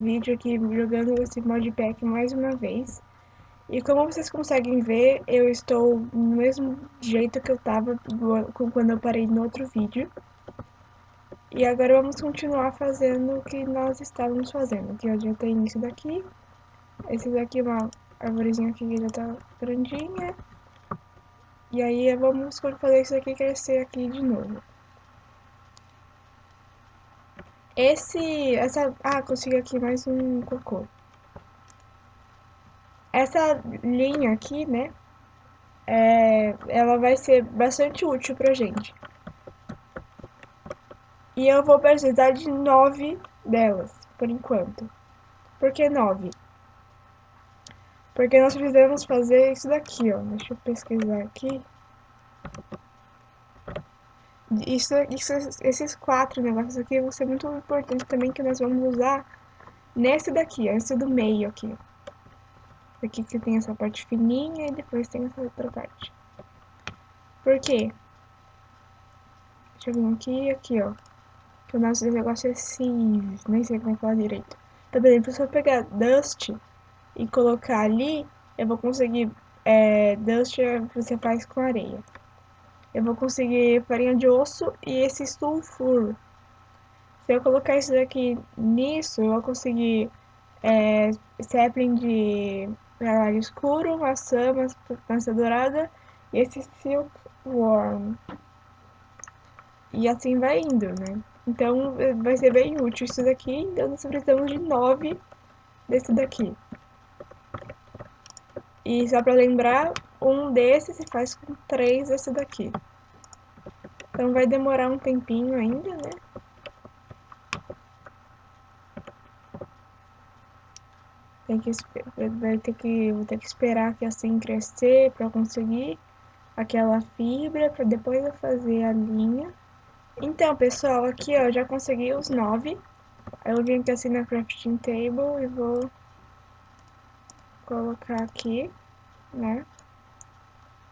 vídeo aqui jogando esse modpack mais uma vez. E como vocês conseguem ver, eu estou no mesmo jeito que eu tava quando eu parei no outro vídeo. E agora vamos continuar fazendo o que nós estávamos fazendo. Aqui ó, já tem isso daqui. Esse daqui é uma arvorezinha que já tá grandinha. E aí vamos fazer isso aqui crescer aqui de novo. Esse, essa, ah, consegui aqui mais um cocô. Essa linha aqui, né, é, ela vai ser bastante útil pra gente. E eu vou precisar de nove delas, por enquanto. Por que nove? Porque nós precisamos fazer isso daqui, ó. Deixa eu pesquisar aqui. Isso, isso, esses quatro negócios aqui vão ser muito importantes também que nós vamos usar nesse daqui, esse do meio aqui. Aqui que tem essa parte fininha e depois tem essa outra parte. Por quê? Deixa eu vir aqui aqui, ó. Que o nosso negócio é Civs, nem sei como é que fala direito. Então, por exemplo, se eu pegar Dust e colocar ali, eu vou conseguir... É, Dust você faz com areia eu vou conseguir farinha de osso e esse sulfuro. Se eu colocar isso daqui nisso, eu vou conseguir é, sapling de galho escuro, maçã, maçã dourada e esse silkworm. E assim vai indo, né? Então vai ser bem útil isso daqui, então nós precisamos de nove desse daqui. E só para lembrar, um desses se faz com três desse daqui. Então vai demorar um tempinho ainda, né? Tem que, vai ter que, vou ter que esperar que assim crescer para conseguir aquela fibra, para depois eu fazer a linha. Então, pessoal, aqui ó, já consegui os nove. Eu vim aqui assim na crafting table e vou colocar aqui, né?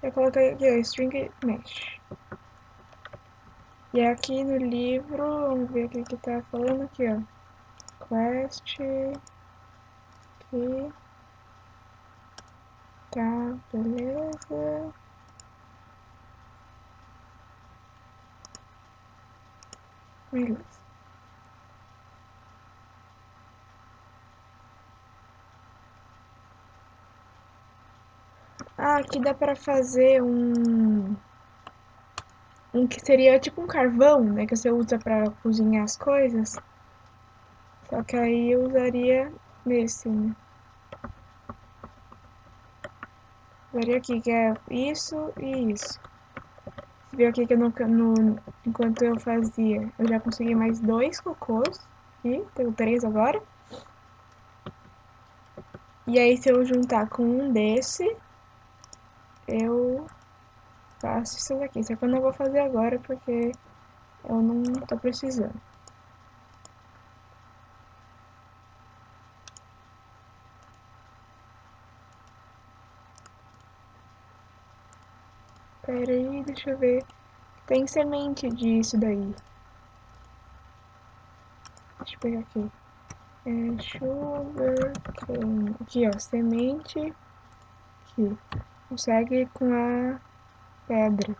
Eu coloquei aqui, ó, string mesh. E aqui no livro, vamos ver o que que tá falando aqui, ó. Quest. Aqui. Tá, beleza. Beleza. Ah, aqui dá pra fazer um um que seria tipo um carvão, né, que você usa para cozinhar as coisas. Só que aí eu usaria nesse, né? Usaria aqui, que é isso e isso. Você viu aqui que no, no, enquanto eu fazia, eu já consegui mais dois cocôs. Aqui, tenho três agora. E aí, se eu juntar com um desse, eu faço isso daqui. Só que eu não vou fazer agora porque eu não tô precisando. Pera aí, deixa eu ver. Tem semente disso daí. Deixa eu pegar aqui. É sugar cane. Aqui, ó, semente. Aqui. Consegue com a pedra.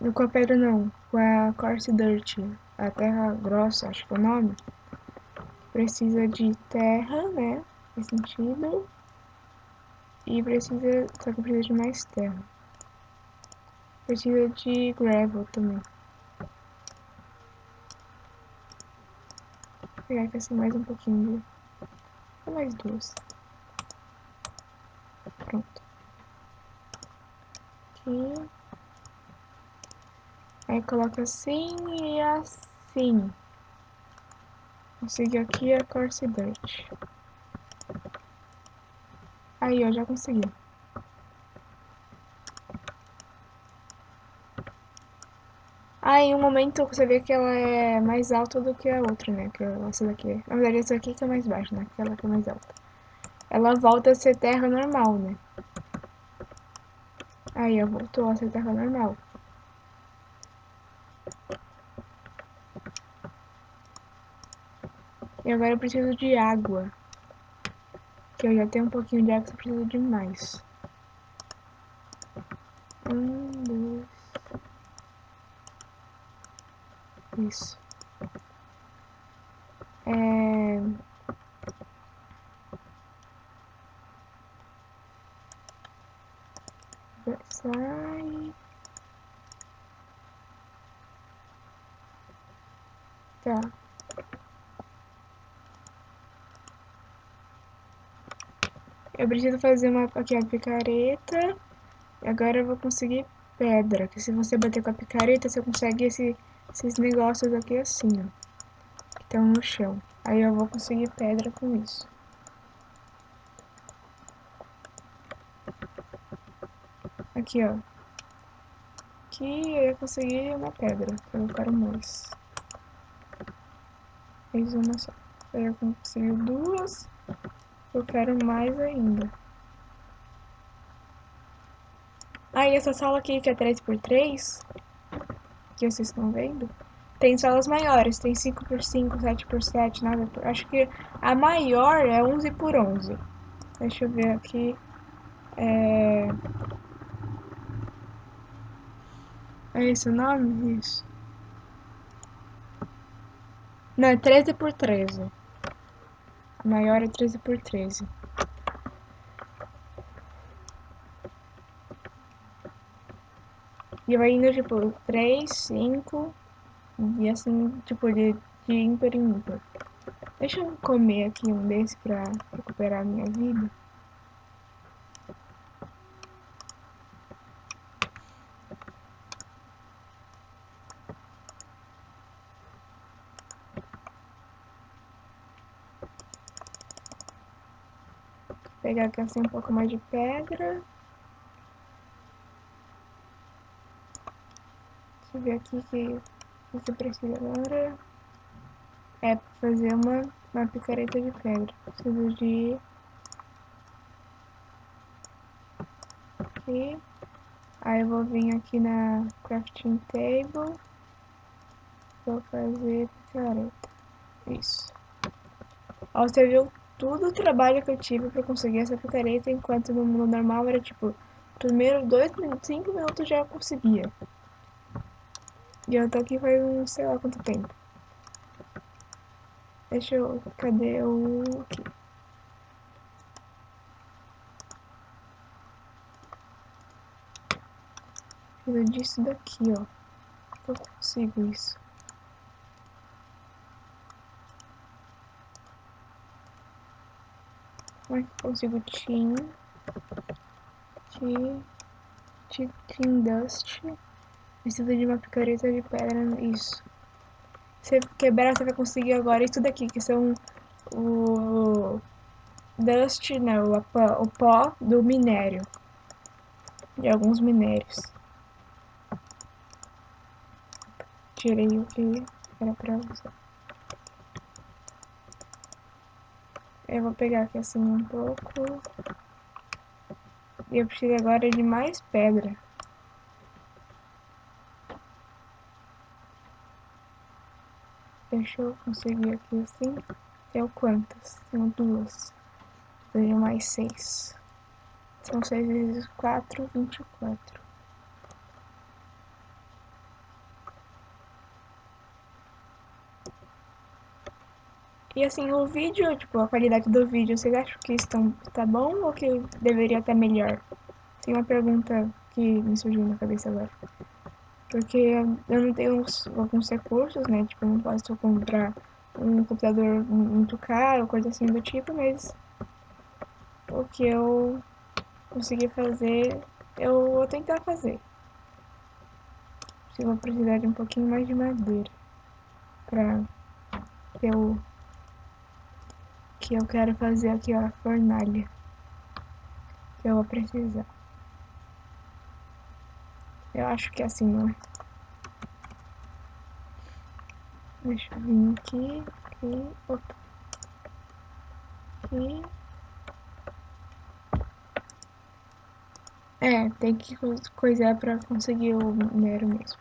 Não com a pedra não, com a coarse dirt, a terra grossa, acho que é o nome. Precisa de terra, né? Faz sentido. E precisa, só que precisa de mais terra. Precisa de gravel também. Vou pegar aqui assim mais um pouquinho. Mais duas. Pronto aqui. Aí coloca assim e assim. Consegui aqui a Corse Dirt. Aí, ó, já consegui. Aí, um momento você vê que ela é mais alta do que a outra, né? Que essa daqui. Na verdade, essa aqui que é mais baixa, né? Aquela que é mais alta. Ela volta a ser terra normal, né? Aí, ó, voltou a ser terra normal. E agora eu preciso de água. Que eu já tenho um pouquinho de água, só preciso de mais. Um, dois. Isso. É... Sai. Tá. Eu preciso fazer uma aqui a picareta. Agora eu vou conseguir pedra. Que se você bater com a picareta, você consegue esse, esses negócios aqui assim, ó. Que estão no chão. Aí eu vou conseguir pedra com isso. Aqui, ó. Aqui eu consegui uma pedra. Eu quero mais. Fiz uma só. Aí eu consegui duas. Eu quero mais ainda. Aí ah, essa sala aqui que é 3x3, que vocês estão vendo, tem salas maiores, tem 5x5, 7x7, nada por... Acho que a maior é 11 por 11. Deixa eu ver aqui. É... É esse o nome? Isso. Não, é 13 por 13. Maior é 13 por 13. E vai indo, tipo, 3, 5 e assim, tipo, de, de ímpar em ímpar. Deixa eu comer aqui um desse pra recuperar a minha vida. Pegar assim um pouco mais de pedra. Deixa eu ver aqui que você precisa agora. É para fazer uma, uma picareta de pedra. Preciso de... Aqui. Aí eu vou vir aqui na crafting table. Vou fazer picareta. Isso. Ó, você viu tudo o trabalho que eu tive pra conseguir essa picareta, enquanto no mundo normal era tipo, primeiro dois cinco minutos já conseguia. E eu tô aqui faz um sei lá quanto tempo. Deixa eu. Cadê o. Aqui. Preciso disso daqui, ó. Eu consigo isso. Como é que consigo Team? Team, team Dust. Precisa de uma picareta de pedra. Isso. Se quebrar, você vai conseguir agora isso daqui, que são o Dust, não, o pó, o pó do minério. De alguns minérios. Tirei o que era pra usar. Eu vou pegar aqui assim um pouco. E eu preciso agora de mais pedra. Deixa eu conseguir aqui assim. Tenho quantas? Tenho duas. Tenho mais seis. São seis vezes quatro, vinte e quatro. E assim, o vídeo, tipo, a qualidade do vídeo, vocês acham que estão, tá bom ou que deveria estar melhor? Tem uma pergunta que me surgiu na cabeça agora. Porque eu não tenho alguns recursos, né? Tipo, eu não posso comprar um computador muito caro, coisa assim do tipo, mas o que eu conseguir fazer, eu vou tentar fazer. Eu vou precisar de um pouquinho mais de madeira pra ter o que eu quero fazer aqui, ó, a fornalha. Que eu vou precisar. Eu acho que é assim, não? Deixa eu vir aqui, aqui, opa. Aqui. É, tem que coisar pra conseguir o minério mesmo.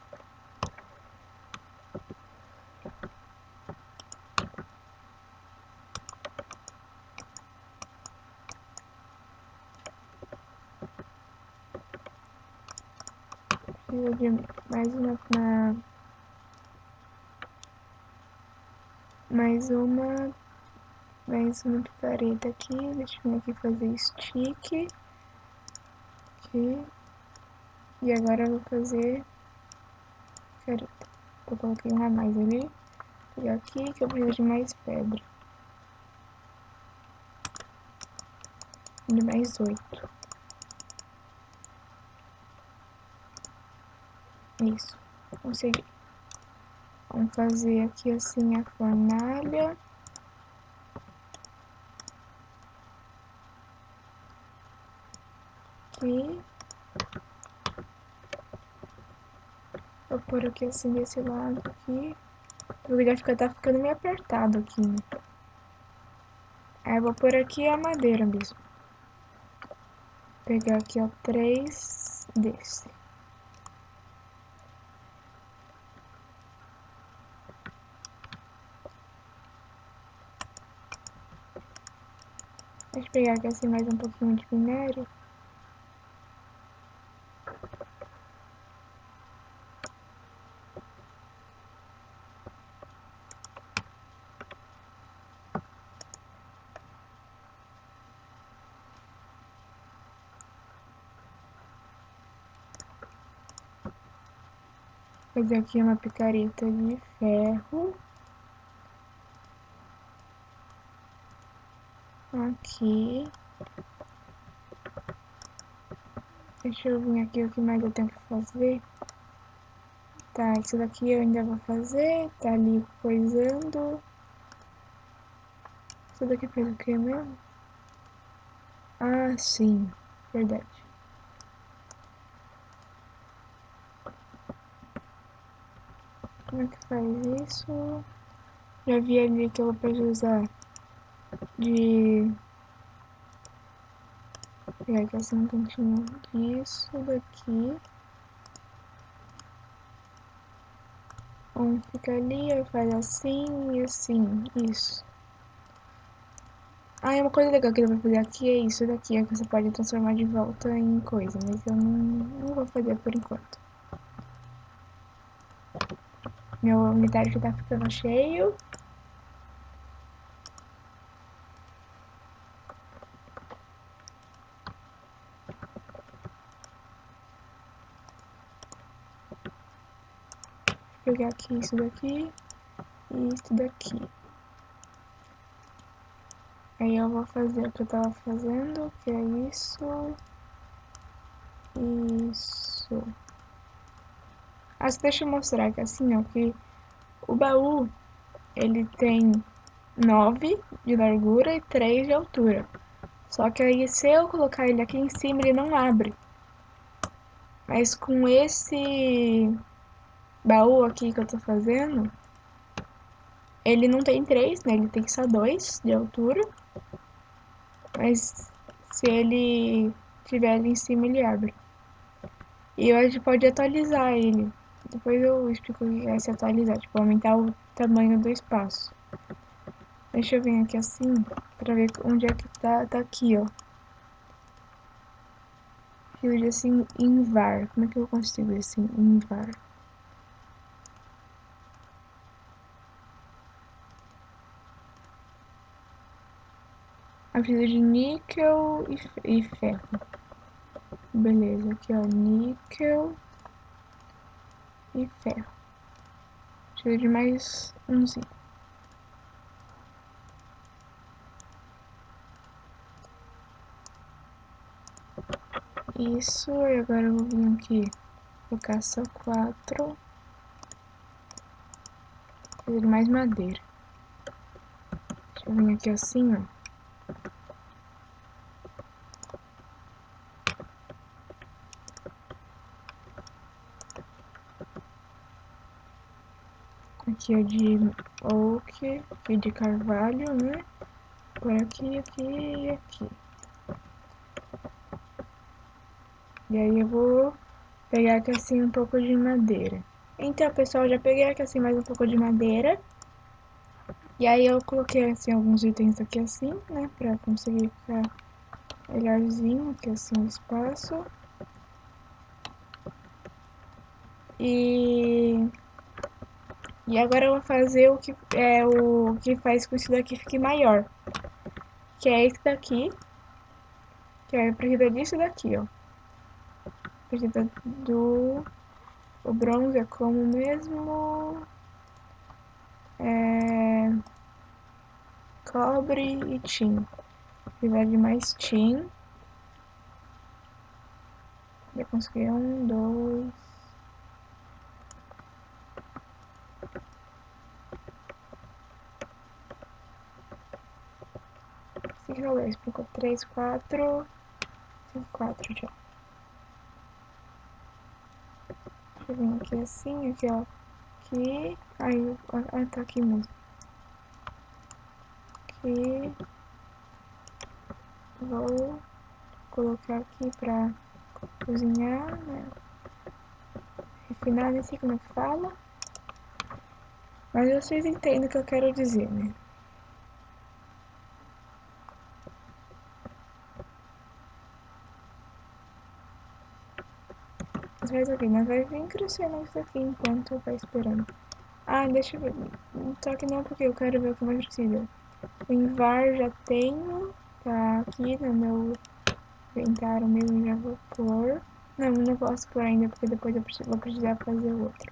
precisa de mais uma, mais uma mais uma picareta aqui, deixa eu aqui fazer stick. Aqui e agora eu vou fazer picareta eu coloquei uma a mais ali. E aqui que eu preciso de mais pedra. De mais oito. Isso consegui Vamos fazer aqui assim a fornalha. Aqui. Vou pôr aqui assim desse lado aqui. O lugar fica, tá ficando meio apertado aqui, né? Aí vou pôr aqui a madeira mesmo. Vou pegar aqui, ó, três desse. Deixa eu pegar aqui assim mais um pouquinho de minério. Fazer aqui uma picareta de ferro. Aqui. Deixa eu vir aqui o que mais eu tenho que fazer. Tá, isso daqui eu ainda vou fazer. Tá ali coisando. Isso daqui fez o que mesmo? Ah, sim. Verdade. Como é que faz isso? Já vi ali que eu vou precisar de pegar aqui assim um cantinho disso daqui. Um fica ali, aí faz assim e assim, isso. Ah, é uma coisa legal que eu vou fazer aqui é isso daqui, é que você pode transformar de volta em coisa, mas eu não, não vou fazer por enquanto. Meu inventário já tá ficando cheio. Pegar aqui isso daqui e isso daqui. Aí eu vou fazer o que eu tava fazendo, que é isso. Isso. Ah, deixa eu mostrar que assim, ó, que o baú, ele tem 9 de largura e 3 de altura. Só que aí, se eu colocar ele aqui em cima, ele não abre. Mas com esse baú aqui que eu tô fazendo, ele não tem três, né? Ele tem só dois de altura. Mas se ele tiver ali em cima, ele abre. E a gente pode atualizar ele. Depois eu explico o que é se atualizar, tipo, aumentar o tamanho do espaço. Deixa eu vir aqui assim, pra ver onde é que tá, tá aqui, ó. Field assim, em var. Como é que eu consigo assim, em a fita de níquel e, ferro. Beleza, aqui ó, níquel e ferro. Preciso de mais umzinho. Isso, e agora eu vou vir aqui, colocar só quatro. Preciso de mais madeira. Deixa eu vir aqui assim, ó. Aqui é de oak, aqui de carvalho, né? Por aqui, aqui e aqui. E aí eu vou pegar aqui assim um pouco de madeira. Então, pessoal, já peguei aqui assim mais um pouco de madeira. E aí eu coloquei assim alguns itens aqui assim, né? Pra conseguir ficar melhorzinho aqui assim o espaço. E... E agora eu vou fazer o que, é, o que faz com isso daqui fique maior. Que é esse daqui. Que é precisa disso daqui, ó. Precisa do... O bronze é como mesmo... É... Cobre e tin. Precisa de mais tin. Eu consegui um, dois... Cinco, dois, cinco, três, quatro... Cinco, quatro já. Deixa eu vir aqui assim, aqui ó. Aqui... Aí, ah, tá aqui mesmo. Aqui... Vou colocar aqui pra cozinhar, né? Refinar, nem sei como é que fala. Mas vocês entendem o que eu quero dizer, né? Mas vai vir crescendo isso aqui enquanto vai esperando. Ah, deixa eu ver. Só que não porque eu quero ver o que mais precisa. O invar já tenho. Tá aqui no meu inventário mesmo, já vou pôr. Não, não posso pôr ainda porque depois eu preciso, vou precisar fazer outro.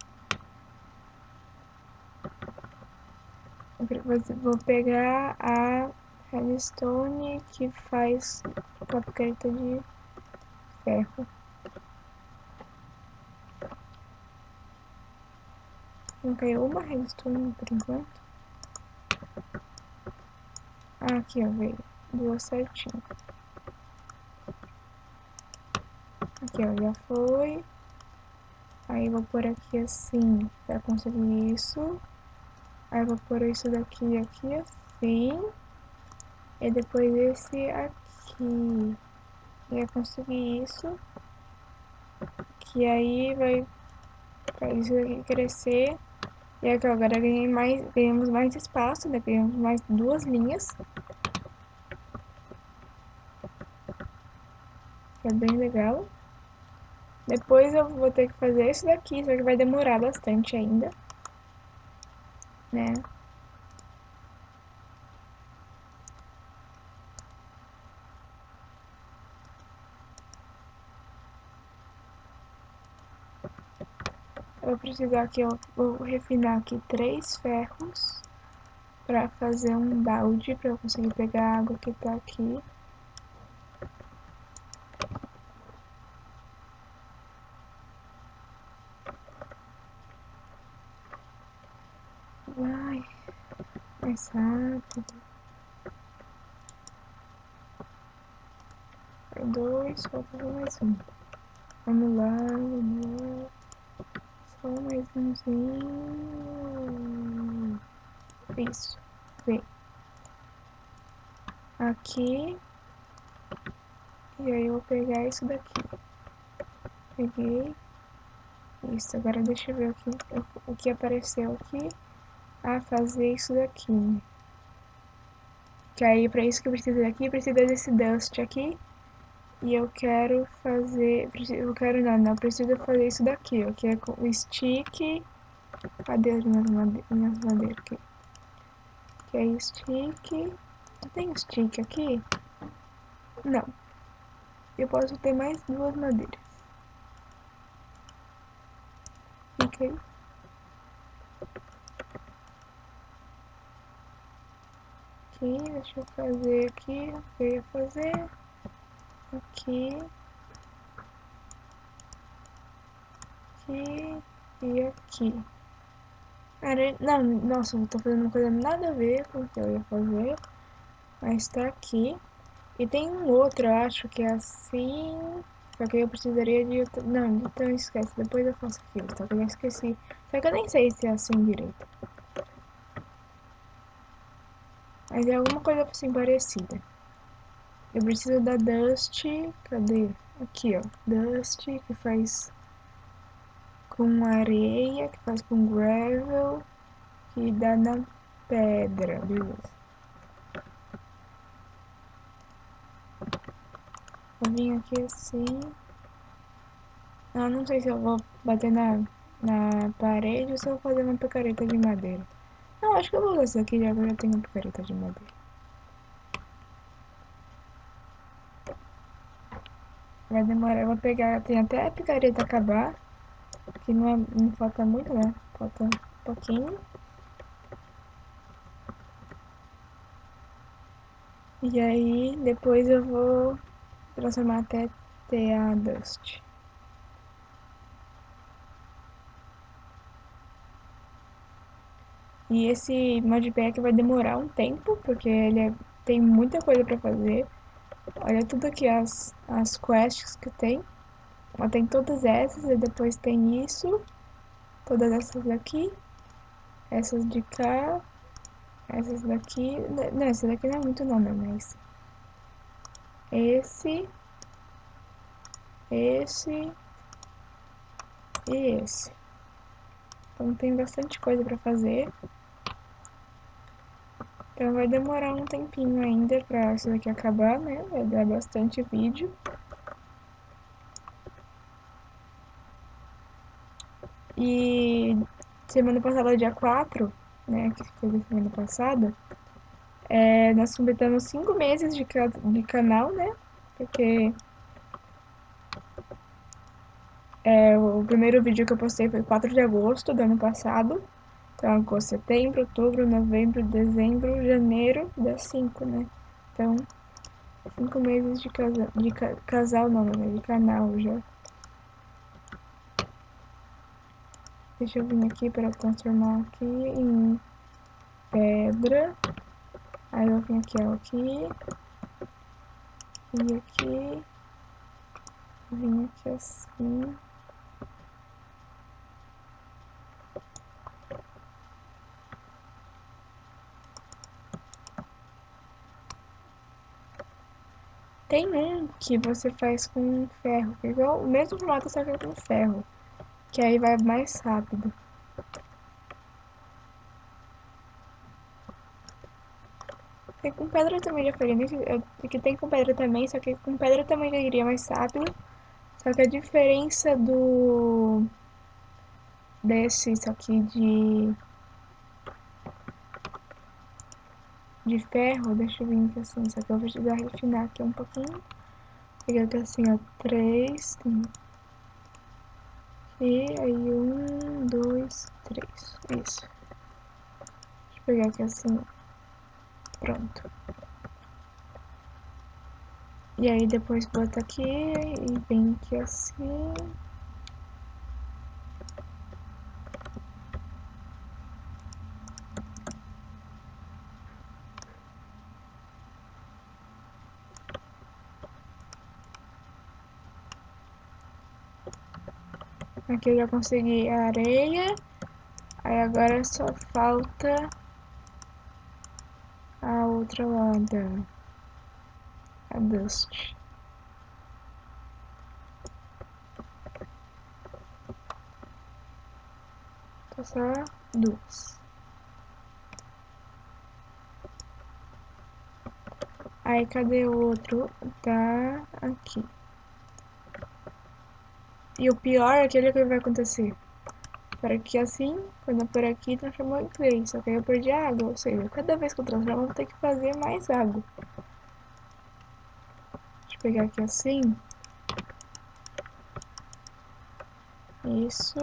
Vou pegar a redstone que faz capqueta de ferro. Não caiu uma redstone por enquanto. Ah, aqui ó, veio. Duas certinho. Aqui ó, já foi. Aí vou pôr aqui assim, pra conseguir isso. Aí vou pôr isso daqui aqui assim. E depois esse aqui. E eu conseguir isso. Que aí vai fazer isso aqui crescer. E aqui agora ganhei mais, ganhamos mais espaço, né? Ganhamos mais duas linhas. Que é bem legal. Depois eu vou ter que fazer isso daqui, só que vai demorar bastante ainda. Né? Precisar aqui, eu vou refinar aqui três ferros para fazer um balde para eu conseguir pegar a água que tá aqui. Vai, mais rápido. Dois, falta mais um. Vamos lá, vamos lá. Só mais umzinho. Isso. Vem. Aqui. E aí eu vou pegar isso daqui. Peguei. Isso, agora deixa eu ver o que, o que apareceu aqui. Ah, fazer isso daqui. Que aí, pra isso que eu preciso daqui, precisa desse dust aqui. E eu quero fazer... Eu quero não, não. Preciso fazer isso daqui, ó. Que é com o stick... Cadê as minhas, made minhas madeiras aqui? Que é stick... Tem stick aqui? Não. Eu posso ter mais duas madeiras. Aí. Aqui, deixa eu fazer aqui. Eu ia fazer aqui, aqui e aqui. Não, nossa, eu tô fazendo uma coisa nada a ver com o que eu ia fazer, mas tá aqui. E tem um outro, eu acho que é assim, só que eu precisaria de... Não, então esquece, depois eu faço aquilo, só que eu esqueci. Só que eu nem sei se é assim direito. Mas é alguma coisa assim parecida. Eu preciso da Dust, cadê? Aqui, ó, Dust, que faz com areia, que faz com gravel, que dá na pedra, beleza. Vou vir aqui assim. Ah, não sei se eu vou bater na, na parede ou se eu vou fazer uma picareta de madeira. Não, acho que eu vou usar essa aqui já que eu já tenho picareta de madeira. Vai demorar, eu vou pegar, tem até a picareta acabar, que não, é, não falta muito, né? Falta um pouquinho. E aí, depois eu vou transformar até ter a Dust. E esse modpack vai demorar um tempo, porque ele é, tem muita coisa pra fazer. Olha tudo aqui, as, as quests que tem. Ó, tem todas essas, e depois tem isso. Todas essas daqui. Essas de cá. Essas daqui. Não, essa daqui não é muito não, né? Mas. Esse. Esse. E esse. Então tem bastante coisa pra fazer. Então vai demorar um tempinho ainda pra isso daqui acabar, né? Vai dar bastante vídeo. E semana passada, dia 4, né? Que foi semana passada, é, nós completamos 5 meses de, de canal, né? Porque é, o primeiro vídeo que eu postei foi 4 de agosto do ano passado. Então, agosto, setembro, outubro, novembro, dezembro, janeiro, dá cinco, né? Então, cinco meses de, casa, de ca, casal, não, né? De canal já. Deixa eu vir aqui para transformar aqui em pedra. Aí eu vim aqui, ó, aqui. E aqui. Vim aqui assim. Tem um que você faz com ferro, que é igual o mesmo formato, só que é com ferro. Que aí vai mais rápido. Tem com pedra também faria, que tem com pedra também, só que com pedra também já iria mais rápido. Só que a diferença do desse isso aqui de de ferro, deixa eu vir aqui assim, só que eu vou precisar refinar aqui um pouquinho. Pegar aqui assim, ó, três, e aí um, dois, três, isso. Deixa eu pegar aqui assim, pronto. E aí depois bota aqui e vem aqui assim. Aqui eu já consegui a areia. Aí agora só falta a outra lá da a dust. Tá só duas. Aí cadê o outro? Tá aqui. E o pior é aquele que vai acontecer. Para que assim, quando por aqui, transformou em clay. Só que aí eu perdi água. Ou seja, cada vez que eu transformo, eu vou ter que fazer mais água. Deixa eu pegar aqui assim. Isso.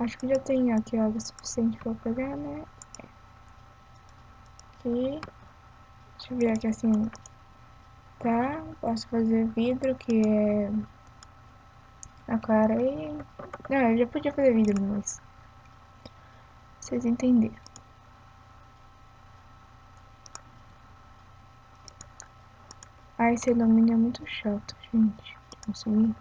Acho que já tem aqui água suficiente para pegar, né? Aqui. Deixa eu ver aqui assim. Tá. Posso fazer vidro, que é... Aquarei. Não, eu já podia fazer vidro, mas... Vocês entenderam. Ah, esse alumínio é muito chato, gente. Consumir.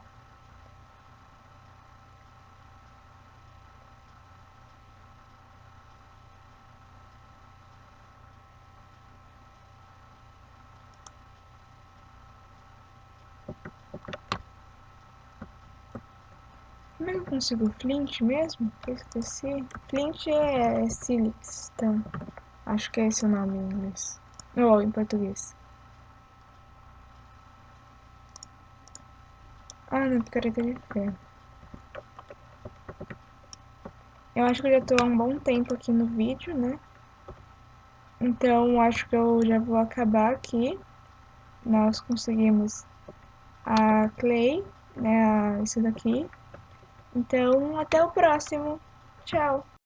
Como é que eu consigo flint mesmo? Eu esqueci. Flint é sílex, tá? Acho que é esse o nome em inglês. Ou em português. Ah, não, picareta de ferro. Eu acho que eu já tô há um bom tempo aqui no vídeo, né? Então, acho que eu já vou acabar aqui. Nós conseguimos a Clay, né? Isso daqui. Então, até o próximo. Tchau!